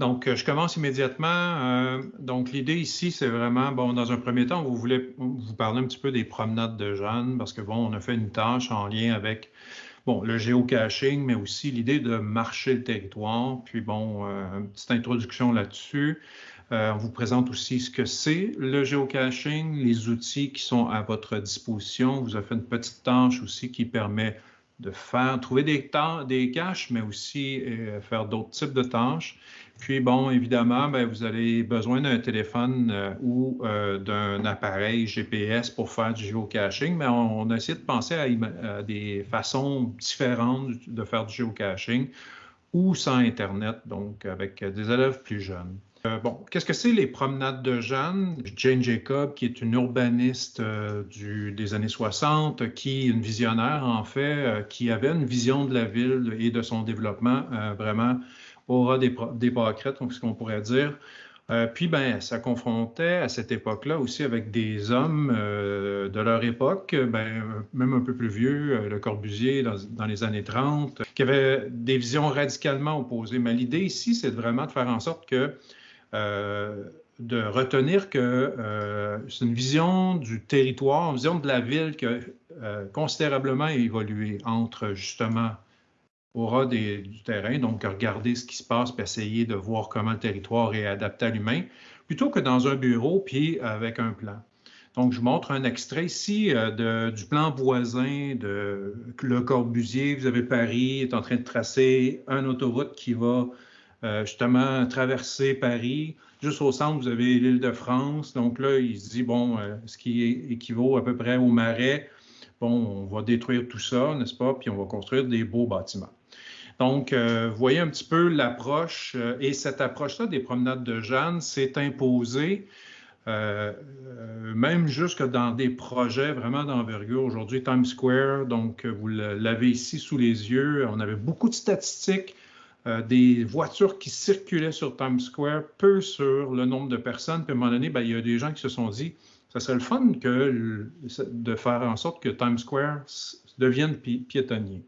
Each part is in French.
Donc, je commence immédiatement. donc, l'idée ici, c'est vraiment, bon, dans un premier temps, vous voulez vous parler un petit peu des promenades de jeunes, parce que, bon, on a fait une tâche en lien avec bon, le géocaching, mais aussi l'idée de marcher le territoire. Puis bon, euh, une petite introduction là-dessus. Euh, on vous présente aussi ce que c'est le géocaching, les outils qui sont à votre disposition. On vous a fait une petite tâche aussi qui permet de faire, trouver des, caches, mais aussi euh, faire d'autres types de tâches. Puis, bon, évidemment, ben, vous avez besoin d'un téléphone euh, ou euh, d'un appareil GPS pour faire du géocaching, mais on, a essayé de penser à, des façons différentes de faire du géocaching ou sans Internet, donc avec des élèves plus jeunes. Euh, bon, qu'est-ce que c'est les promenades de Jeanne? Jane Jacob, qui est une urbaniste euh, des années 60, qui une visionnaire en fait, euh, qui avait une vision de la ville et de son développement vraiment aura des, des pâquerettes, ce qu'on pourrait dire. puis, ben, ça confrontait à cette époque-là aussi avec des hommes de leur époque, ben, même un peu plus vieux, le Corbusier dans, les années 30, qui avaient des visions radicalement opposées. Mais l'idée ici, c'est vraiment de faire en sorte que de retenir que euh, c'est une vision du territoire, une vision de la ville qui a euh, considérablement évolué entre justement au ras du terrain, donc regarder ce qui se passe, puis essayer de voir comment le territoire est adapté à l'humain, plutôt que dans un bureau, puis avec un plan. Donc, je montre un extrait ici de, du plan voisin de Le Corbusier. Vous avez Paris, est en train de tracer une autoroute qui va euh, justement traverser Paris. Juste au centre, vous avez l'île de France. Donc là, il se dit, bon, euh, ce qui équivaut à peu près au marais, bon, on va détruire tout ça, n'est-ce pas? Puis on va construire des beaux bâtiments. Donc, euh, vous voyez un petit peu l'approche, et cette approche-là des promenades de Jeanne s'est imposée même jusque dans des projets vraiment d'envergure. Aujourd'hui, Times Square, donc vous l'avez ici sous les yeux. On avait beaucoup de statistiques euh, des voitures qui circulaient sur Times Square, peu sur le nombre de personnes. Puis à un moment donné, ben, il y a des gens qui se sont dit, ça serait le fun que, de faire en sorte que Times Square devienne piétonnier.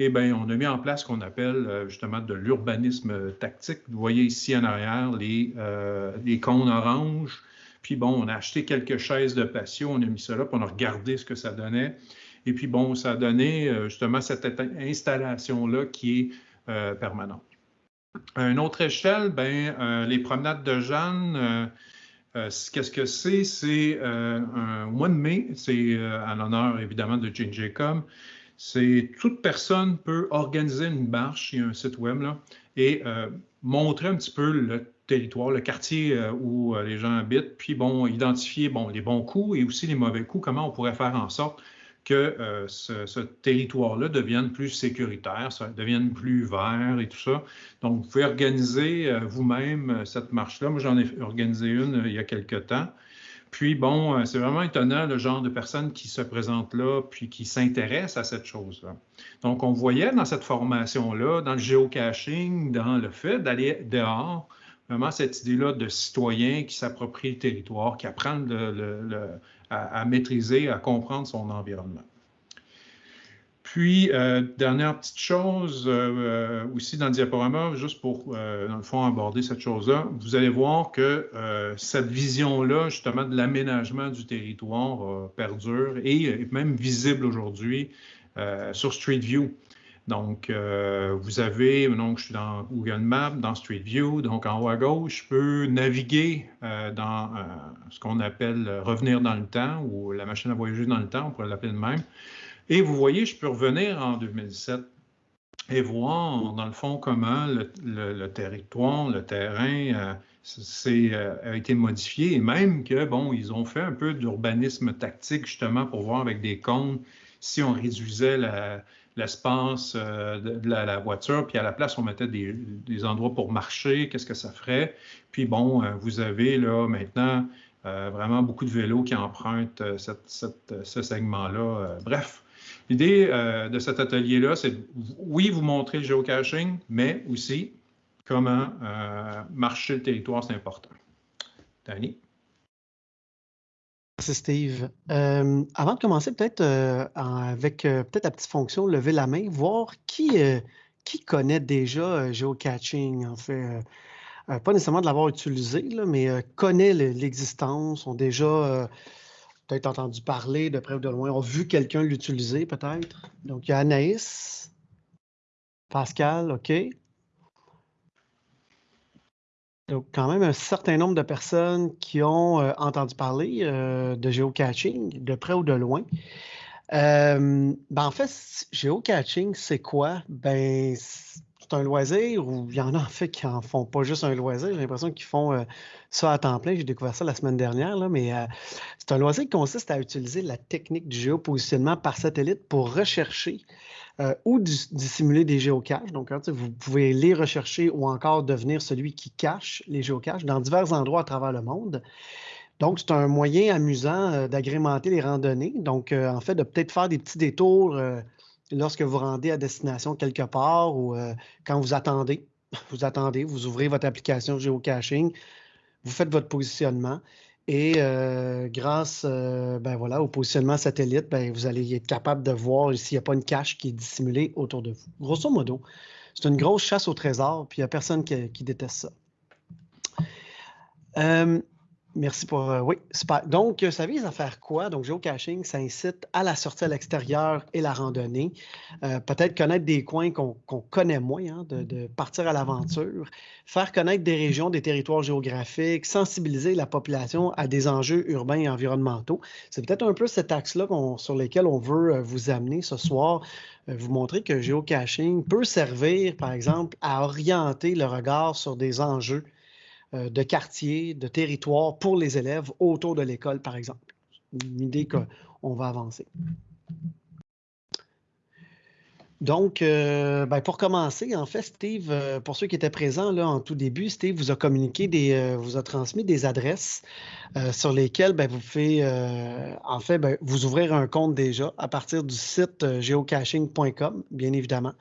Et bien, on a mis en place ce qu'on appelle euh, justement de l'urbanisme tactique. Vous voyez ici en arrière les, euh, les cônes oranges. Puis bon, on a acheté quelques chaises de patio, on a mis ça là, puis on a regardé ce que ça donnait. Et puis bon, ça a donné justement cette installation-là qui est euh, permanente. À une autre échelle, ben, euh, les promenades de Jeanne, euh, qu'est-ce que c'est? C'est un mois de mai, c'est à l'honneur évidemment de Jane Jacob. C'est toute personne peut organiser une marche, il y a un site web là, et montrer un petit peu le territoire, le quartier où les gens habitent, puis bon, identifier bon, les bons coups et aussi les mauvais coups, comment on pourrait faire en sorte que euh, ce, territoire-là devienne plus sécuritaire, ça devienne plus vert et tout ça. Donc, vous pouvez organiser euh, vous-même euh, cette marche-là. Moi, j'en ai organisé une il y a quelque temps. Puis, bon, c'est vraiment étonnant le genre de personnes qui se présentent là, puis qui s'intéressent à cette chose-là. Donc, on voyait dans cette formation-là, dans le géocaching, dans le fait d'aller dehors, vraiment cette idée-là de citoyen qui s'approprie le territoire, qui apprend à, maîtriser, à comprendre son environnement. Puis, euh, dernière petite chose euh, aussi dans le diaporama, juste pour, euh, dans le fond, aborder cette chose-là, vous allez voir que cette vision-là, justement, de l'aménagement du territoire perdure et est même visible aujourd'hui sur Street View. Donc, vous avez, donc je suis dans Google Maps, dans Street View, donc en haut à gauche, je peux naviguer dans ce qu'on appelle revenir dans le temps ou la machine à voyager dans le temps, on pourrait l'appeler de même. Et vous voyez, je peux revenir en 2017 et voir, dans le fond, comment le, territoire, le terrain euh, euh, a été modifié et même que, bon, ils ont fait un peu d'urbanisme tactique justement pour voir avec des cônes si on réduisait l'espace euh, de, la, voiture, puis à la place, on mettait des, endroits pour marcher, qu'est-ce que ça ferait? Puis bon, vous avez là maintenant vraiment beaucoup de vélos qui empruntent ce segment-là. bref, L'idée euh, de cet atelier-là, c'est oui, vous montrer le géocaching, mais aussi comment euh, marcher le territoire, c'est important. Danny? Merci Steve. Euh, avant de commencer, peut-être avec peut-être la petite fonction lever la main, voir qui, qui connaît déjà géocaching, en fait. pas nécessairement de l'avoir utilisé, mais connaît l'existence, ont déjà peut-être entendu parler de près ou de loin, ont vu quelqu'un l'utiliser peut-être. Donc, il y a Anaïs, Pascal, OK. Donc, quand même un certain nombre de personnes qui ont euh, entendu parler euh, de géocaching, de près ou de loin. Euh, ben en fait, géocaching, c'est quoi? Ben, c'est un loisir ou il y en a en fait qui en font pas juste un loisir. J'ai l'impression qu'ils font ça à temps plein. J'ai découvert ça la semaine dernière, là, mais c'est un loisir qui consiste à utiliser la technique du géopositionnement par satellite pour rechercher euh, ou dissimuler des géocaches. Donc, hein, vous pouvez les rechercher ou encore devenir celui qui cache les géocaches dans divers endroits à travers le monde. Donc, c'est un moyen amusant euh, d'agrémenter les randonnées. Donc, euh, en fait, de peut-être faire des petits détours lorsque vous rendez à destination quelque part ou quand vous attendez. Vous attendez, vous ouvrez votre application géocaching, vous faites votre positionnement et euh, grâce euh, ben voilà, au positionnement satellite, ben, vous allez être capable de voir s'il n'y a pas une cache qui est dissimulée autour de vous. Grosso modo, c'est une grosse chasse au trésor, puis il n'y a personne qui, déteste ça. Merci pour. Euh, oui. Donc, euh, ça vise à faire quoi? Donc, géocaching, ça incite à la sortie à l'extérieur et la randonnée. Euh, peut-être connaître des coins qu'on connaît moins, hein, de, partir à l'aventure, faire connaître des régions, des territoires géographiques, sensibiliser la population à des enjeux urbains et environnementaux. C'est peut-être un peu cet axe-là sur lequel on veut vous amener ce soir vous montrer que géocaching peut servir, par exemple, à orienter le regard sur des enjeux de quartier, de territoire pour les élèves autour de l'école, par exemple. Une idée qu'on va avancer. Donc, euh, ben, pour commencer, en fait, Steve, euh, pour ceux qui étaient présents là, en tout début, Steve vous a communiqué des, vous a transmis des adresses sur lesquelles ben, vous pouvez, en fait, ben, vous ouvrir un compte déjà à partir du site geocaching.com, bien évidemment.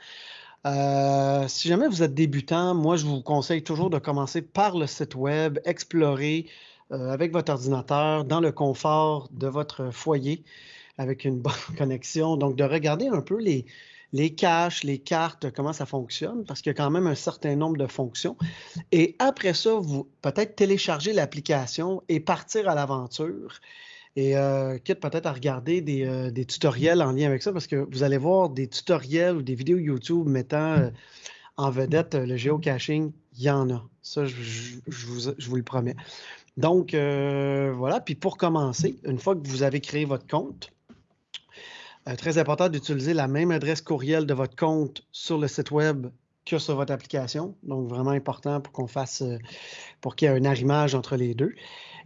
Euh, si jamais vous êtes débutant, moi, je vous conseille toujours de commencer par le site web, explorer euh, avec votre ordinateur dans le confort de votre foyer avec une bonne connexion. Donc, de regarder un peu les, les caches, les cartes, comment ça fonctionne, parce qu'il y a quand même un certain nombre de fonctions. Et après ça, vous peut-être télécharger l'application et partir à l'aventure. Et euh, quitte peut-être à regarder euh, des, tutoriels en lien avec ça, parce que vous allez voir des tutoriels ou des vidéos YouTube mettant euh, en vedette le géocaching, il y en a. Ça, je, vous, le promets. Donc, voilà. Puis pour commencer, une fois que vous avez créé votre compte, très important d'utiliser la même adresse courriel de votre compte sur le site web sur votre application. Donc, vraiment important pour qu'on fasse, pour qu'il y ait un arrimage entre les deux.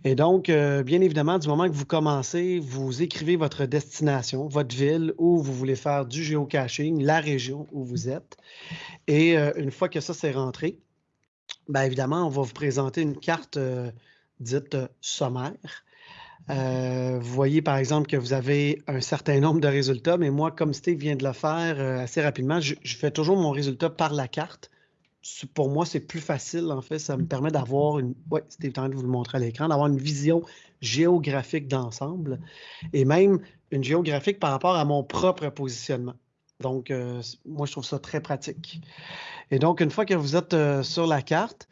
Et donc, euh, bien évidemment, du moment que vous commencez, vous écrivez votre destination, votre ville où vous voulez faire du géocaching, la région où vous êtes. Et euh, une fois que ça c'est rentré, bien évidemment, on va vous présenter une carte euh, dite sommaire. Vous voyez par exemple que vous avez un certain nombre de résultats, mais moi, comme Steve vient de le faire assez rapidement, je, fais toujours mon résultat par la carte pour moi, c'est plus facile, en fait. Ça me permet d'avoir une. Oui, c'était temps de vous le montrer à l'écran, d'avoir une vision géographique d'ensemble et même une géographique par rapport à mon propre positionnement. Donc, euh, moi, je trouve ça très pratique. Et donc, une fois que vous êtes euh, sur la carte,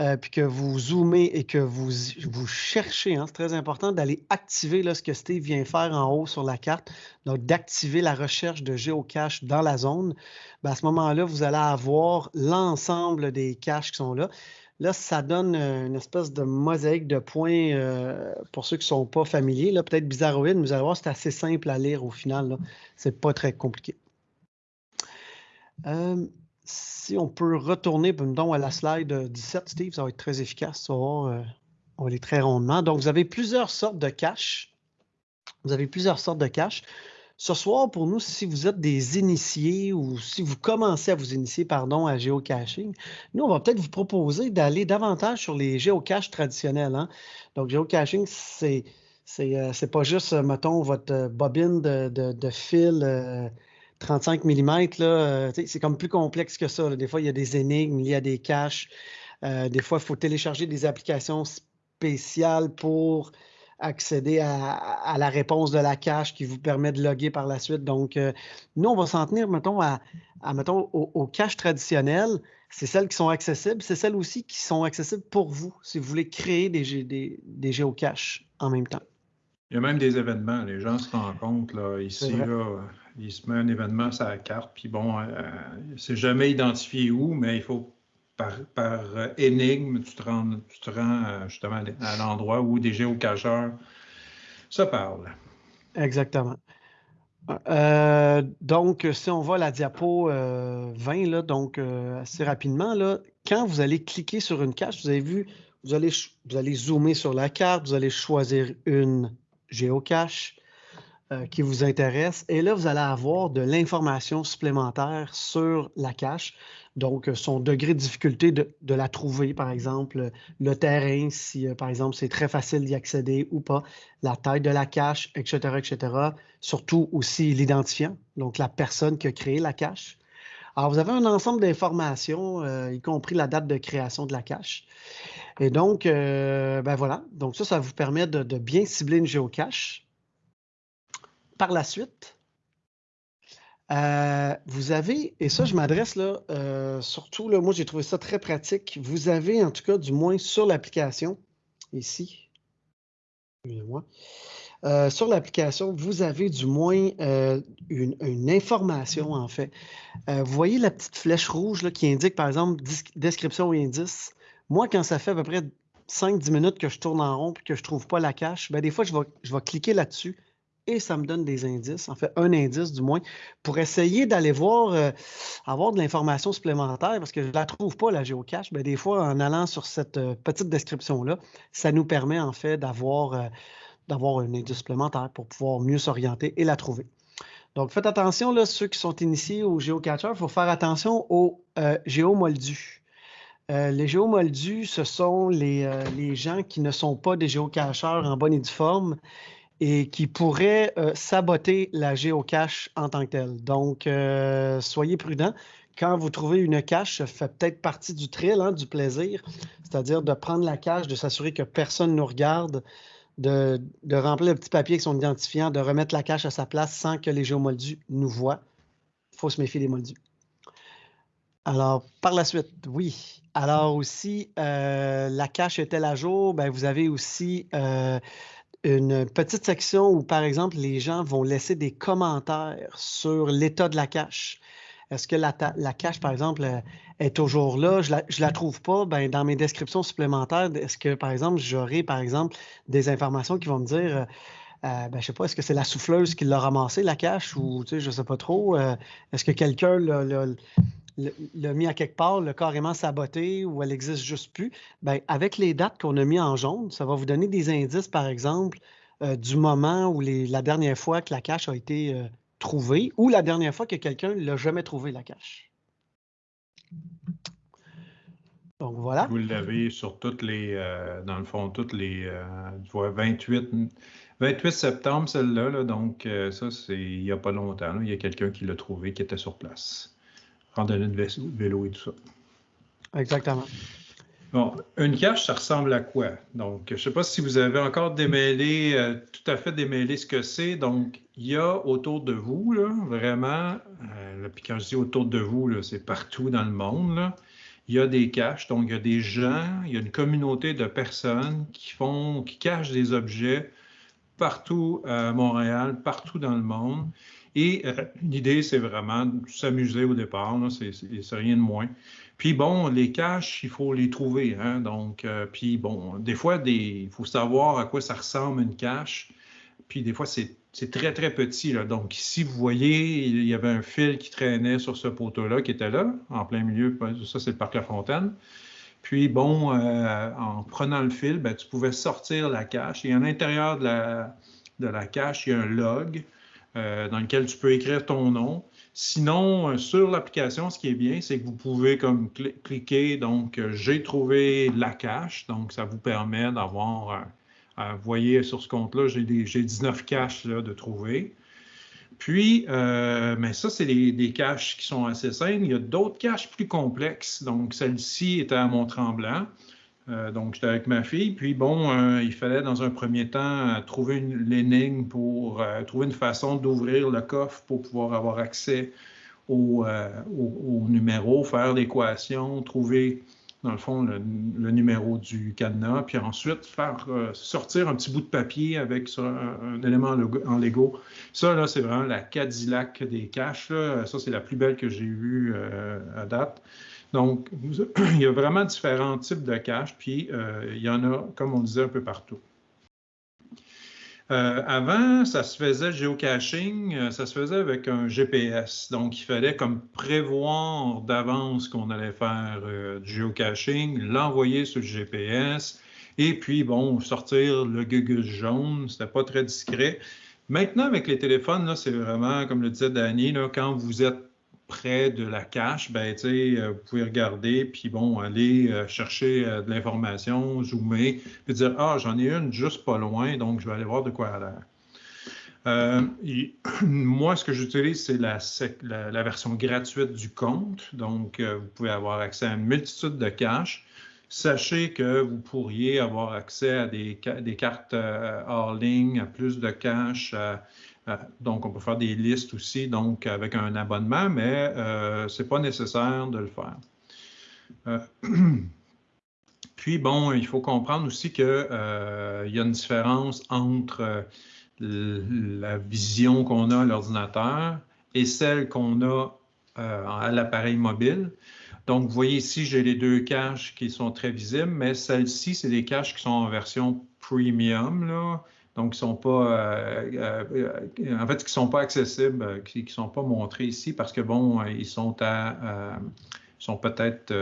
euh, puis que vous zoomez et que vous, vous cherchez, hein, c'est très important d'aller activer là, ce que Steve vient faire en haut sur la carte, donc d'activer la recherche de géocache dans la zone. Ben, à ce moment-là, vous allez avoir l'ensemble des caches qui sont là. Là, ça donne euh, une espèce de mosaïque de points euh, pour ceux qui ne sont pas familiers. Peut-être bizarroïde, mais vous allez voir, c'est assez simple à lire au final. Ce n'est pas très compliqué si on peut retourner à la slide 17, Steve, ça va être très efficace. on va aller très rondement. Donc, vous avez plusieurs sortes de caches. Vous avez plusieurs sortes de caches. Ce soir, pour nous, si vous êtes des initiés ou si vous commencez à vous initier, pardon, à géocaching, nous, on va peut-être vous proposer d'aller davantage sur les géocaches traditionnels. Hein. Donc, géocaching, c'est c'est euh, pas juste, mettons, votre bobine de, fil euh, 35 mm, euh, c'est comme plus complexe que ça. Des fois, il y a des énigmes, il y a des caches. Euh, des fois, il faut télécharger des applications spéciales pour accéder à, la réponse de la cache qui vous permet de loguer par la suite. Donc, euh, nous, on va s'en tenir, mettons, à, mettons, aux, caches traditionnelles c'est celles qui sont accessibles, c'est celles aussi qui sont accessibles pour vous, si vous voulez créer des, des, des géocaches en même temps. Il y a même des événements, les gens se rendent compte, là, ici, là, il se met un événement sur la carte, puis bon, euh, c'est jamais identifié où, mais il faut par, par énigme, tu te rends, euh, justement à l'endroit où des géocacheurs se parlent. Exactement. Euh, donc, si on à la diapo 20, là, donc assez rapidement, là, quand vous allez cliquer sur une cache, vous avez vu, vous allez, vous allez zoomer sur la carte, vous allez choisir une géocache euh, qui vous intéresse. Et là, vous allez avoir de l'information supplémentaire sur la cache. Donc, son degré de difficulté de, la trouver, par exemple, le terrain, si, euh, par exemple, c'est très facile d'y accéder ou pas, la taille de la cache, etc., etc. Surtout aussi l'identifiant, donc la personne qui a créé la cache. Alors, vous avez un ensemble d'informations, euh, y compris la date de création de la cache. Et donc, ben voilà. Donc, ça, ça vous permet de, de bien cibler une géocache par la suite, euh, vous avez, et ça je m'adresse là, euh, surtout là, moi j'ai trouvé ça très pratique, vous avez en tout cas du moins sur l'application, ici, excusez-moi, euh, sur l'application, vous avez du moins une, information en fait. vous voyez la petite flèche rouge là, qui indique par exemple description et indice. Moi, quand ça fait à peu près 5-10 minutes que je tourne en rond et que je ne trouve pas la cache, ben, des fois je vais, je vais cliquer là-dessus et ça me donne des indices, en fait un indice du moins, pour essayer d'aller voir, euh, avoir de l'information supplémentaire, parce que je ne la trouve pas, la géocache. Bien, des fois, en allant sur cette euh, petite description-là, ça nous permet en fait d'avoir euh, d'avoir un indice supplémentaire pour pouvoir mieux s'orienter et la trouver. Donc, faites attention, là, ceux qui sont initiés au géocatcher, il faut faire attention aux géomoldus. les géomoldus, ce sont les, les, gens qui ne sont pas des géocacheurs en bonne et due forme et qui pourrait euh, saboter la géocache en tant que telle. Donc, euh, soyez prudents. Quand vous trouvez une cache, ça fait peut-être partie du thrill, hein, du plaisir, c'est-à-dire de prendre la cache, de s'assurer que personne ne nous regarde, de, remplir le petit papier avec son identifiant, de remettre la cache à sa place sans que les géomoldus nous voient. Il faut se méfier des moldus. Alors, par la suite, oui. Alors aussi, euh, la cache est-elle à jour? Ben, vous avez aussi une petite section où, par exemple, les gens vont laisser des commentaires sur l'état de la cache. Est-ce que la, cache, par exemple, euh, est toujours là? Je ne la, trouve pas. Ben, dans mes descriptions supplémentaires, est-ce que, par exemple, j'aurai, par exemple, des informations qui vont me dire, euh, euh, ben, je ne sais pas, est-ce que c'est la souffleuse qui l'a ramassé, la cache, ou je ne sais pas trop. est-ce que quelqu'un l'a l'a mis à quelque part, l'a carrément saboté ou elle n'existe juste plus, ben, avec les dates qu'on a mis en jaune, ça va vous donner des indices, par exemple, euh, du moment où la dernière fois que la cache a été euh, trouvée ou la dernière fois que quelqu'un l'a jamais trouvé, la cache. Donc voilà. Vous l'avez sur toutes les, euh, dans le fond, toutes les, 28, 28 septembre, celle-là, donc ça, c'est il n'y a pas longtemps. il y a quelqu'un qui l'a trouvé, qui était sur place randonnée de vélo et tout ça. Exactement. Bon, une cache, ça ressemble à quoi? Donc, je ne sais pas si vous avez encore démêlé, euh, tout à fait démêlé ce que c'est. Donc, il y a autour de vous, là, vraiment, euh, puis quand je dis autour de vous, c'est partout dans le monde, là, il y a des caches. Donc, il y a des gens, il y a une communauté de personnes qui font, qui cachent des objets partout à Montréal, partout dans le monde. Et euh, l'idée, c'est vraiment de s'amuser au départ, c'est rien de moins. Puis bon, les caches, il faut les trouver. Hein, donc, euh, puis bon, des fois, il faut savoir à quoi ça ressemble une cache. Puis des fois, c'est très, très petit. Donc, ici, vous voyez, il y avait un fil qui traînait sur ce poteau-là, qui était là, en plein milieu. Ça, c'est le parc La Fontaine. Puis bon, euh, en prenant le fil, ben, tu pouvais sortir la cache. Et à l'intérieur de la cache, il y a un log. Euh, dans lequel tu peux écrire ton nom. Sinon, euh, sur l'application, ce qui est bien, c'est que vous pouvez comme cliquer, donc euh, j'ai trouvé la cache, donc ça vous permet d'avoir, vous voyez sur ce compte-là, j'ai 19 caches de trouver. Puis, mais ça, c'est des, caches qui sont assez simples. Il y a d'autres caches plus complexes. Donc, celle-ci était à Mont-Tremblant. Euh, donc, j'étais avec ma fille. Puis, bon, euh, il fallait dans un premier temps euh, trouver l'énigme pour trouver une façon d'ouvrir le coffre pour pouvoir avoir accès au, numéro, faire l'équation, trouver dans le fond, le, numéro du cadenas, puis ensuite faire sortir un petit bout de papier avec un, élément en Lego. Ça, là, c'est vraiment la Cadillac des caches. Ça, c'est la plus belle que j'ai vue à date. Donc, il y a vraiment différents types de caches, puis euh, il y en a, comme on disait, un peu partout. Euh, avant, ça se faisait le géocaching, euh, ça se faisait avec un GPS. Donc, il fallait comme prévoir d'avance qu'on allait faire du géocaching, l'envoyer sur le GPS, et puis, bon, sortir le Google jaune. C'était pas très discret. Maintenant, avec les téléphones, c'est vraiment, comme le disait Danny, quand vous êtes près de la cache, ben, euh, vous pouvez regarder, puis bon, aller euh, chercher euh, de l'information, zoomer, puis dire Ah, j'en ai une juste pas loin, donc je vais aller voir de quoi elle a l'air. moi, ce que j'utilise, c'est la, version gratuite du compte. Donc, vous pouvez avoir accès à une multitude de caches. Sachez que vous pourriez avoir accès à des, des cartes hors ligne, à plus de caches, donc, on peut faire des listes aussi, donc avec un abonnement, mais euh, ce n'est pas nécessaire de le faire. Euh, puis, bon, il faut comprendre aussi qu'il y a une différence entre la vision qu'on a à l'ordinateur et celle qu'on a à l'appareil mobile. Donc, vous voyez ici, j'ai les deux caches qui sont très visibles, mais celles-ci, c'est des caches qui sont en version premium, là, donc, qui sont pas, euh, euh, en fait, qui sont pas accessibles, euh, qui ne sont pas montrés ici parce que, bon, ils sont à, sont peut-être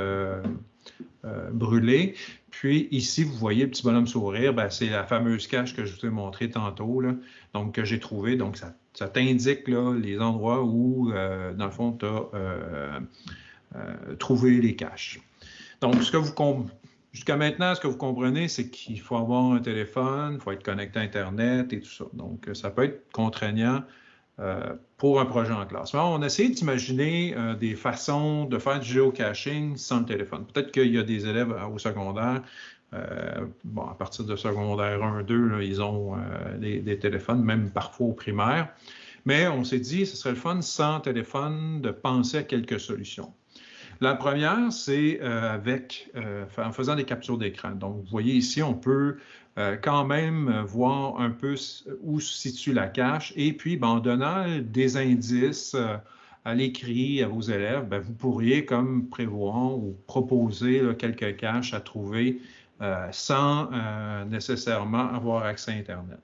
brûlés. Puis ici, vous voyez le petit bonhomme sourire, ben, c'est la fameuse cache que je vous ai montrée tantôt, là, donc que j'ai trouvée. Donc, ça, ça t'indique les endroits où, dans le fond, tu as trouvé les caches. Donc, ce que vous, Jusqu'à maintenant, ce que vous comprenez, c'est qu'il faut avoir un téléphone, il faut être connecté à Internet et tout ça. Donc, euh, ça peut être contraignant euh, pour un projet en classe. on a essayé d'imaginer euh, des façons de faire du géocaching sans le téléphone. Peut-être qu'il y a des élèves au secondaire, bon, à partir de secondaire 1, 2, ils ont des, téléphones, même parfois au primaire. Mais on s'est dit, ce serait le fun sans téléphone de penser à quelques solutions. La première, c'est euh, avec euh, en faisant des captures d'écran. Donc, vous voyez ici, on peut euh, quand même voir un peu où se situe la cache. Et puis, ben, en donnant des indices à l'écrit à vos élèves, ben, vous pourriez comme prévoir ou proposer quelques caches à trouver sans nécessairement avoir accès à Internet.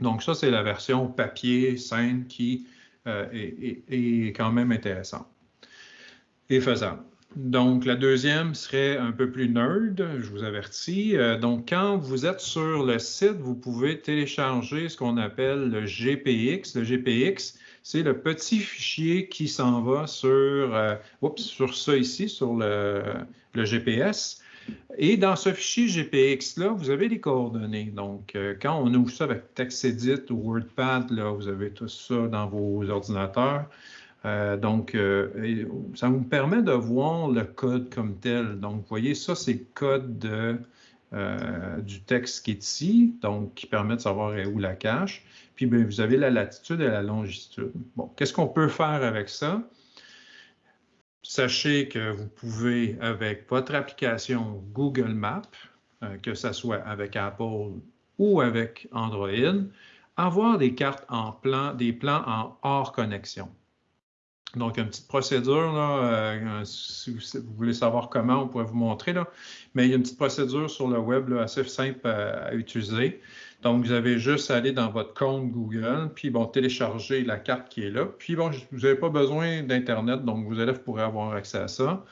Donc, ça, c'est la version papier simple qui est quand même intéressante Donc, la deuxième serait un peu plus nerd, je vous avertis. Euh, donc, quand vous êtes sur le site, vous pouvez télécharger ce qu'on appelle le GPX. Le GPX, c'est le petit fichier qui s'en va sur, euh, sur ça ici, sur le, GPS. Et dans ce fichier GPX-là, vous avez les coordonnées. Donc, euh, quand on ouvre ça avec TextEdit ou WordPad, là, vous avez tout ça dans vos ordinateurs. Euh, donc, euh, ça vous permet de voir le code comme tel. Donc, vous voyez, ça, c'est le code euh, du texte qui est ici, donc qui permet de savoir où la cache. Puis, bien, vous avez la latitude et la longitude. Bon, qu'est-ce qu'on peut faire avec ça? Sachez que vous pouvez, avec votre application Google Maps, que ce soit avec Apple ou avec Android, avoir des cartes en plan, des plans en hors connexion. Donc, une petite procédure, là, euh, si vous voulez savoir comment, on pourrait vous montrer, là. mais il y a une petite procédure sur le web assez simple à, utiliser. Donc, vous avez juste à aller dans votre compte Google, puis bon, télécharger la carte qui est là. Puis bon, vous n'avez pas besoin d'Internet, donc vos élèves pourraient avoir accès à ça.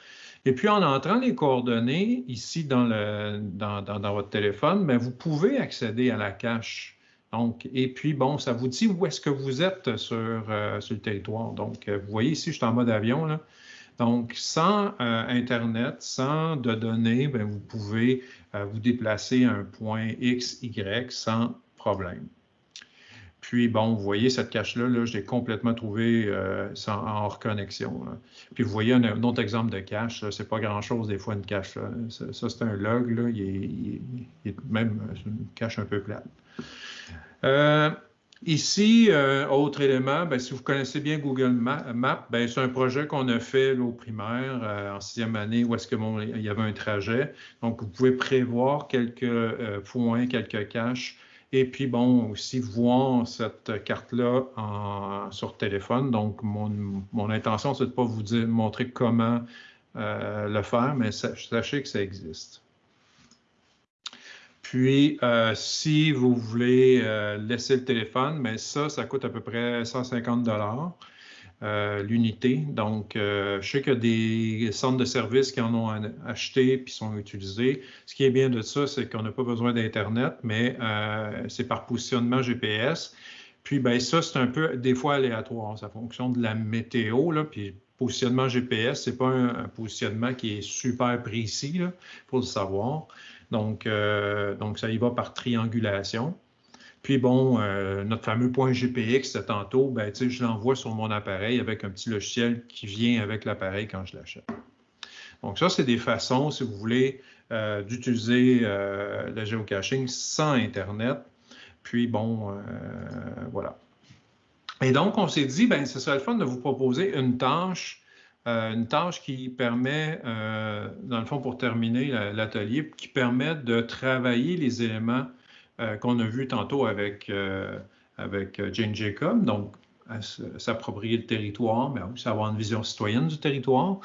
Et puis, en entrant les coordonnées ici dans, le, dans, dans votre téléphone, bien, vous pouvez accéder à la cache donc, et puis, bon, ça vous dit où est-ce que vous êtes sur, euh, sur le territoire. Donc, euh, vous voyez ici, je suis en mode avion. Là. Donc, sans euh, Internet, sans de données, bien, vous pouvez vous déplacer à un point X, Y sans problème. Puis, bon, vous voyez cette cache-là, là, je l'ai complètement trouvé sans, en reconnexion. Puis, vous voyez un, autre exemple de cache, c'est pas grand-chose des fois une cache. Ça, c'est un log, là, il, est, même une cache un peu plate. Euh, Ici, euh, autre élément, ben, si vous connaissez bien Google Maps, ben, c'est un projet qu'on a fait au primaire euh, en sixième année où est-ce que il y avait un trajet. Donc, vous pouvez prévoir quelques euh, points, quelques caches. Et puis, bon, aussi voir cette carte-là sur téléphone. Donc, mon, intention, c'est de ne pas vous montrer comment le faire, mais sachez que ça existe. Puis, euh, si vous voulez euh, laisser le téléphone, mais ça, ça coûte à peu près 150 dollars euh, l'unité. Donc, je sais qu'il y a des centres de services qui en ont acheté puis sont utilisés. Ce qui est bien de ça, c'est qu'on n'a pas besoin d'Internet, mais c'est par positionnement GPS. Puis, ben, ça, c'est un peu des fois aléatoire. Ça fonctionne de la météo, là, puis positionnement GPS, ce n'est pas un, positionnement qui est super précis, il faut le savoir. Donc, euh, donc, ça y va par triangulation. Puis bon, euh, notre fameux point GPX de tantôt, ben, je l'envoie sur mon appareil avec un petit logiciel qui vient avec l'appareil quand je l'achète. Donc ça, c'est des façons, si vous voulez, euh, d'utiliser le géocaching sans Internet. Puis bon, voilà. Et donc, on s'est dit, ben, ce serait le fun de vous proposer une tâche euh, une tâche qui permet, euh, dans le fond, pour terminer l'atelier, qui permet de travailler les éléments euh, qu'on a vus tantôt avec, avec Jane Jacob, donc s'approprier le territoire, mais aussi avoir une vision citoyenne du territoire,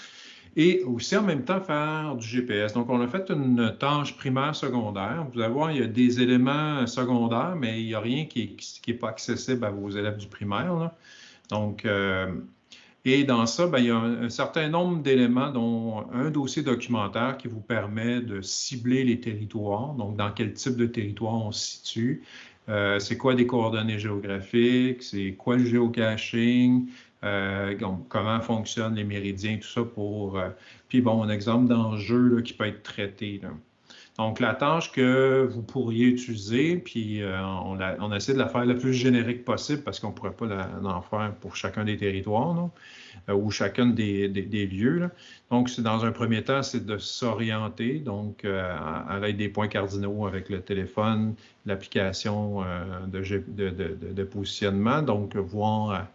et aussi en même temps faire du GPS. Donc, on a fait une tâche primaire secondaire. Vous allez voir, il y a des éléments secondaires, mais il n'y a rien qui n'est pas accessible à vos élèves du primaire. Donc, et dans ça, ben, il y a un, certain nombre d'éléments, dont un dossier documentaire qui vous permet de cibler les territoires, donc dans quel type de territoire on se situe, euh, c'est quoi des coordonnées géographiques, c'est quoi le géocaching, euh, comment fonctionnent les méridiens, tout ça pour... Euh, puis bon, un exemple d'enjeu qui peut être traité. Donc, la tâche que vous pourriez utiliser, puis on, on, essaie de la faire le plus générique possible parce qu'on ne pourrait pas l'en faire pour chacun des territoires. Non? Euh, ou chacun des, lieux. Donc, c'est dans un premier temps, c'est de s'orienter, donc euh, à, l'aide des points cardinaux avec le téléphone, l'application euh, de, positionnement, donc voir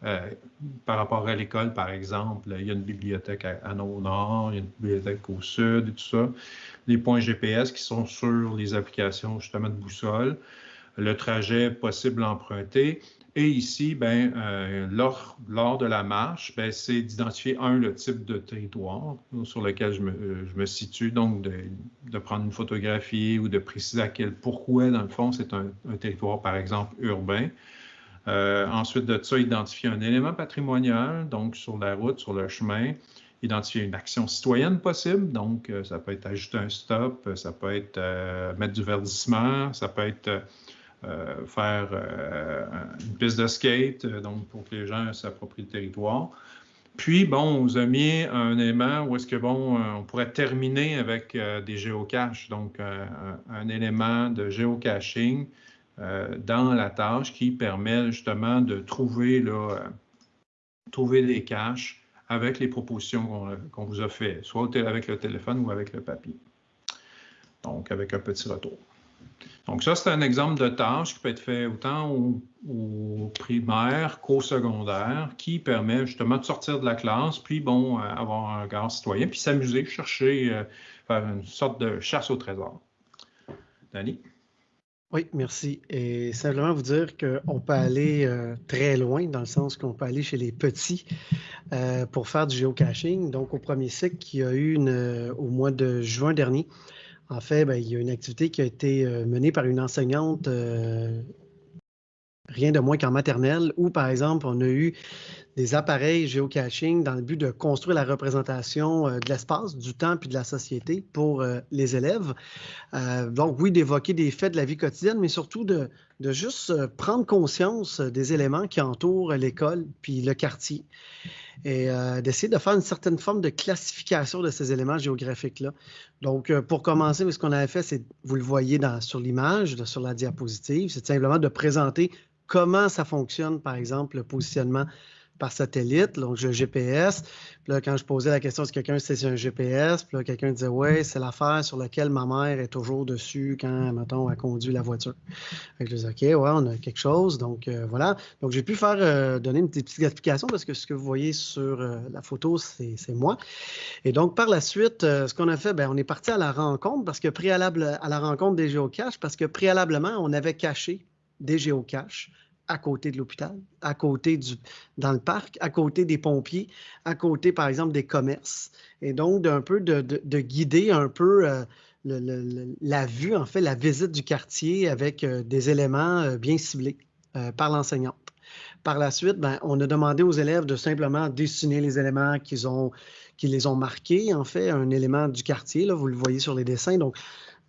par rapport à l'école, par exemple, il y a une bibliothèque à, à nord, il y a une bibliothèque au sud et tout ça. Les points GPS qui sont sur les applications justement de boussole, le trajet possible à emprunter et ici, ben, euh, lors, lors, de la marche, ben, c'est d'identifier, un, le type de territoire sur lequel je me, euh, je me situe, donc de, de, prendre une photographie ou de préciser à quel pourquoi, dans le fond, c'est un, un, territoire, par exemple, urbain. Euh, ensuite de ça, identifier un élément patrimonial, donc sur la route, sur le chemin, identifier une action citoyenne possible, donc ça peut être ajouter un stop, ça peut être mettre du verdissement, ça peut être euh, faire euh, une piste de skate, euh, donc pour que les gens s'approprient le territoire. Puis, bon, on vous a mis un élément où est-ce que, bon, on pourrait terminer avec des géocaches, donc un élément de géocaching dans la tâche qui permet justement de trouver, là, trouver des caches avec les propositions qu'on vous a faites, soit avec le téléphone ou avec le papier. Donc, avec un petit retour. Donc, ça, c'est un exemple de tâche qui peut être fait autant au, primaire qu'au secondaire, qui permet justement de sortir de la classe, puis, bon, euh, avoir un regard citoyen, puis s'amuser, chercher, euh, faire une sorte de chasse au trésor. Danny? Oui, merci. Et simplement vous dire qu'on peut aller euh, très loin, dans le sens qu'on peut aller chez les petits pour faire du géocaching. Donc, au premier cycle qui a eu au mois de juin dernier, en fait, ben, il y a une activité qui a été euh, menée par une enseignante, euh, rien de moins qu'en maternelle, où, par exemple, on a eu des appareils géocaching dans le but de construire la représentation euh, de l'espace, du temps puis de la société pour les élèves. donc, oui, d'évoquer des faits de la vie quotidienne, mais surtout de, de juste prendre conscience des éléments qui entourent l'école puis le quartier et euh, d'essayer de faire une certaine forme de classification de ces éléments géographiques-là. Donc, euh, pour commencer, ce qu'on avait fait, c'est, vous le voyez sur l'image, sur la diapositive, c'est simplement de présenter comment ça fonctionne, par exemple, le positionnement par satellite, donc le GPS. Puis là, quand je posais la question si quelqu'un c'est un GPS, puis là, quelqu'un disait Oui, c'est l'affaire sur laquelle ma mère est toujours dessus quand, mettons, elle conduit la voiture. je disais OK, ouais, on a quelque chose. Donc euh, voilà. Donc j'ai pu faire euh, donner une petite explication parce que ce que vous voyez sur euh, la photo, c'est moi. Et donc par la suite, ce qu'on a fait, bien, on est parti à la rencontre parce que préalable à la rencontre des géocaches, parce que préalablement, on avait caché des géocaches à côté de l'hôpital, à côté du, dans le parc, à côté des pompiers, à côté, par exemple, des commerces. Et donc, d'un peu de, guider un peu euh, la vue, en fait, la visite du quartier avec euh, des éléments euh, bien ciblés par l'enseignante. Par la suite, ben, on a demandé aux élèves de simplement dessiner les éléments qu'ils ont, qui les ont marqués, en fait, un élément du quartier, là, vous le voyez sur les dessins. Donc,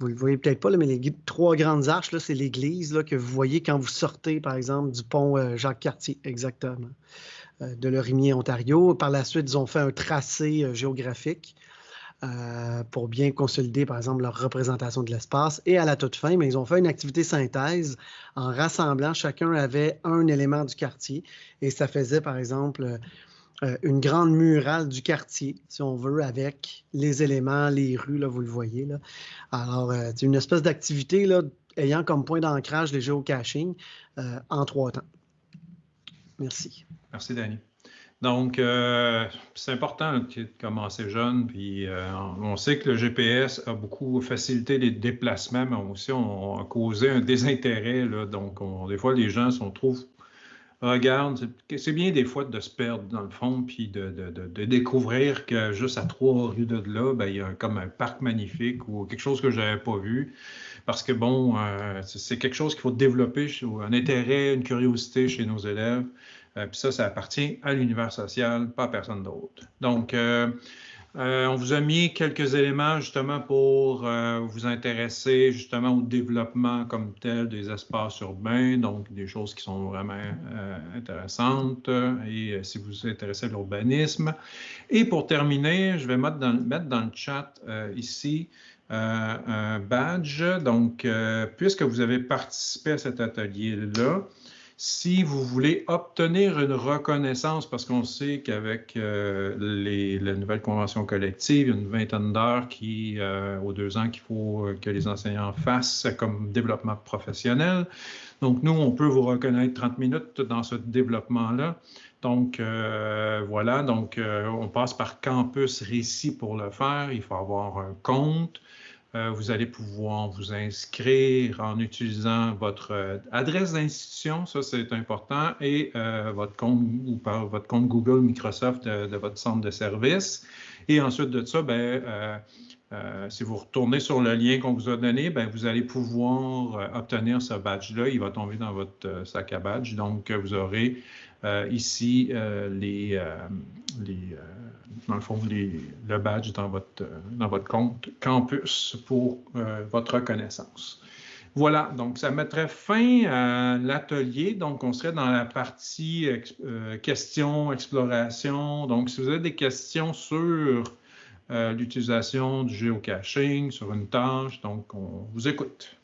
vous ne le voyez peut-être pas, mais les trois grandes arches, c'est l'église que vous voyez quand vous sortez, par exemple, du pont euh, Jacques-Cartier, exactement, euh, de Lorimier, Ontario. Par la suite, ils ont fait un tracé euh, géographique pour bien consolider, par exemple, leur représentation de l'espace. Et à la toute fin, mais ils ont fait une activité synthèse en rassemblant, chacun avait un élément du quartier. Et ça faisait, par exemple, euh, une grande murale du quartier, si on veut, avec les éléments, les rues, là, vous le voyez. Alors, euh, c'est une espèce d'activité ayant comme point d'ancrage les géocaching euh, en trois temps. Merci. Merci, Danny. Donc, c'est important de commencer jeune, puis on sait que le GPS a beaucoup facilité les déplacements, mais aussi on, a causé un désintérêt. Donc, des fois, les gens sont trop regarde, c'est bien des fois de se perdre dans le fond, puis de, découvrir que juste à trois rues de là, ben, il y a comme un parc magnifique ou quelque chose que je n'avais pas vu. Parce que bon, euh, c'est quelque chose qu'il faut développer, un intérêt, une curiosité chez nos élèves. Euh, puis ça, ça appartient à l'univers social, pas à personne d'autre. Donc, euh, euh, on vous a mis quelques éléments justement pour euh, vous intéresser justement au développement comme tel des espaces urbains, donc des choses qui sont vraiment euh, intéressantes et si vous vous intéressez à l'urbanisme. Et pour terminer, je vais mettre dans, mettre dans le chat ici un badge. Donc, puisque vous avez participé à cet atelier-là, si vous voulez obtenir une reconnaissance, parce qu'on sait qu'avec euh, la nouvelle convention collective, une vingtaine d'heures qui, euh, aux deux ans qu'il faut que les enseignants fassent comme développement professionnel. Donc, nous, on peut vous reconnaître 30 minutes dans ce développement-là. Donc, euh, voilà, donc on passe par Campus Récit pour le faire. Il faut avoir un compte. Euh, vous allez pouvoir vous inscrire en utilisant votre euh, adresse d'institution, ça c'est important, et euh, votre compte ou par votre compte Google, Microsoft de, votre centre de service. Et ensuite de ça, ben, si vous retournez sur le lien qu'on vous a donné, ben, vous allez pouvoir obtenir ce badge-là. Il va tomber dans votre sac à badge. Donc, vous aurez ici les, les dans le fond, le badge dans votre, dans votre compte campus pour euh, votre reconnaissance. Voilà, donc ça mettrait fin à l'atelier. Donc, on serait dans la partie euh, questions, exploration. Donc, si vous avez des questions sur euh, l'utilisation du géocaching, sur une tâche, donc on vous écoute.